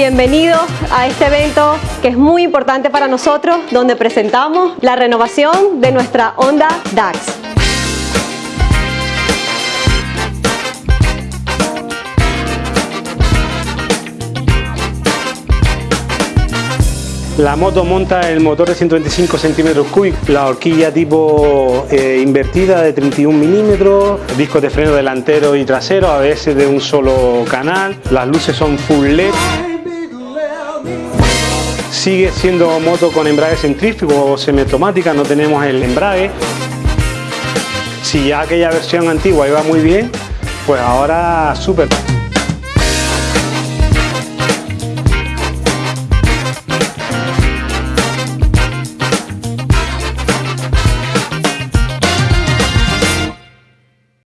Bienvenidos a este evento que es muy importante para nosotros, donde presentamos la renovación de nuestra Honda DAX. La moto monta el motor de 125 centímetros cúbicos, la horquilla tipo eh, invertida de 31 milímetros, discos de freno delantero y trasero, a veces de un solo canal, las luces son full LED. Sigue siendo moto con embrague centrífugo o semiautomática, no tenemos el embrague. Si ya aquella versión antigua iba muy bien, pues ahora súper.